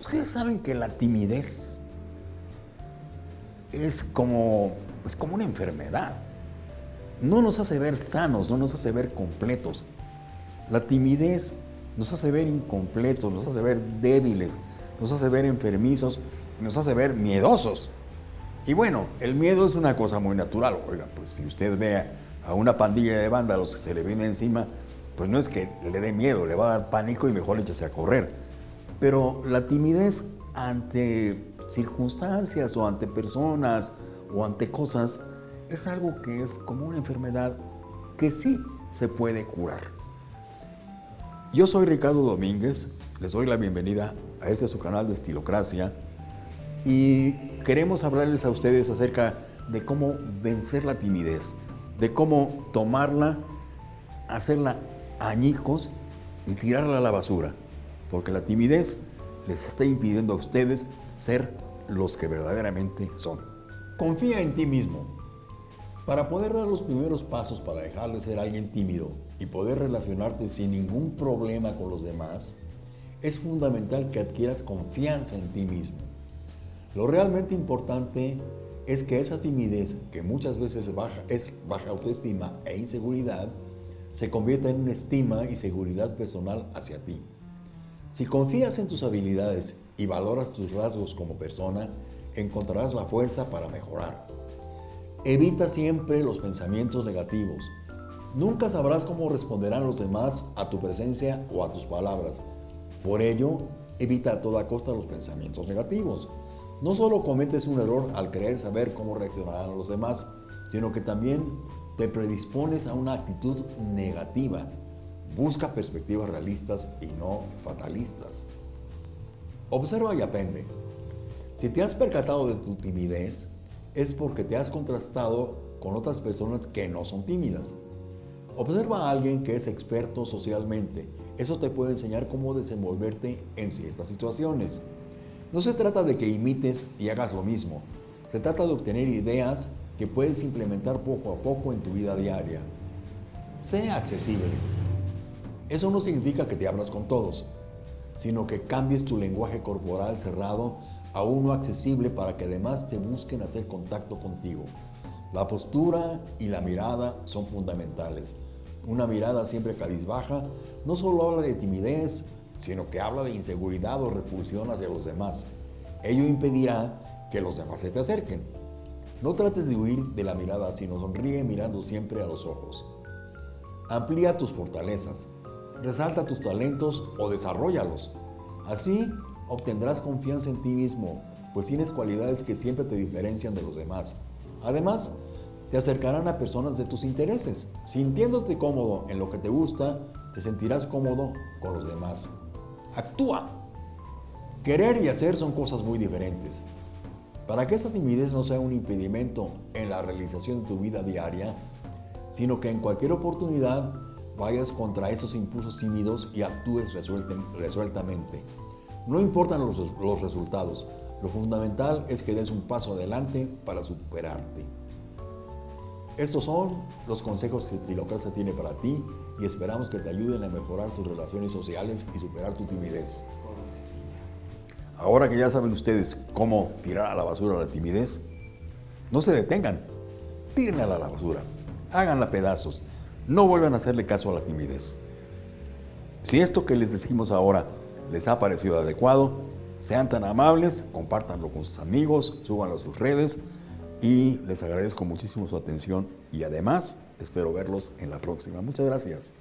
Ustedes saben que la timidez es como, es como una enfermedad. No nos hace ver sanos, no nos hace ver completos. La timidez nos hace ver incompletos, nos hace ver débiles, nos hace ver enfermizos nos hace ver miedosos. Y bueno, el miedo es una cosa muy natural. Oiga, pues si usted ve a una pandilla de vándalos que se le viene encima, pues no es que le dé miedo, le va a dar pánico y mejor échese a correr. Pero la timidez ante circunstancias o ante personas o ante cosas es algo que es como una enfermedad que sí se puede curar. Yo soy Ricardo Domínguez, les doy la bienvenida a este su canal de Estilocracia y queremos hablarles a ustedes acerca de cómo vencer la timidez, de cómo tomarla, hacerla añicos y tirarla a la basura, porque la timidez les está impidiendo a ustedes ser los que verdaderamente son. Confía en ti mismo. Para poder dar los primeros pasos para dejar de ser alguien tímido y poder relacionarte sin ningún problema con los demás, es fundamental que adquieras confianza en ti mismo. Lo realmente importante es que esa timidez, que muchas veces baja, es baja autoestima e inseguridad, se convierta en una estima y seguridad personal hacia ti. Si confías en tus habilidades y valoras tus rasgos como persona, encontrarás la fuerza para mejorar. Evita siempre los pensamientos negativos. Nunca sabrás cómo responderán los demás a tu presencia o a tus palabras. Por ello, evita a toda costa los pensamientos negativos. No solo cometes un error al creer saber cómo reaccionarán los demás, sino que también te predispones a una actitud negativa. Busca perspectivas realistas y no fatalistas. Observa y aprende. Si te has percatado de tu timidez, es porque te has contrastado con otras personas que no son tímidas. Observa a alguien que es experto socialmente. Eso te puede enseñar cómo desenvolverte en ciertas situaciones. No se trata de que imites y hagas lo mismo. Se trata de obtener ideas que puedes implementar poco a poco en tu vida diaria. Sea accesible. Eso no significa que te hablas con todos, sino que cambies tu lenguaje corporal cerrado a uno accesible para que además te busquen hacer contacto contigo. La postura y la mirada son fundamentales. Una mirada siempre cabizbaja no solo habla de timidez, sino que habla de inseguridad o repulsión hacia los demás. Ello impedirá que los demás se te acerquen. No trates de huir de la mirada, sino sonríe mirando siempre a los ojos. Amplía tus fortalezas, resalta tus talentos o desarrollalos. Así obtendrás confianza en ti mismo, pues tienes cualidades que siempre te diferencian de los demás. Además, te acercarán a personas de tus intereses. Sintiéndote cómodo en lo que te gusta, te sentirás cómodo con los demás. Actúa. Querer y hacer son cosas muy diferentes. Para que esa timidez no sea un impedimento en la realización de tu vida diaria, sino que en cualquier oportunidad vayas contra esos impulsos tímidos y actúes resueltamente. No importan los, los resultados, lo fundamental es que des un paso adelante para superarte. Estos son los consejos que Estilocracia tiene para ti y esperamos que te ayuden a mejorar tus relaciones sociales y superar tu timidez. Ahora que ya saben ustedes cómo tirar a la basura la timidez, no se detengan, tírenla a la basura, háganla pedazos, no vuelvan a hacerle caso a la timidez. Si esto que les decimos ahora les ha parecido adecuado, sean tan amables, compártanlo con sus amigos, súbanlo a sus redes y les agradezco muchísimo su atención y además espero verlos en la próxima. Muchas gracias.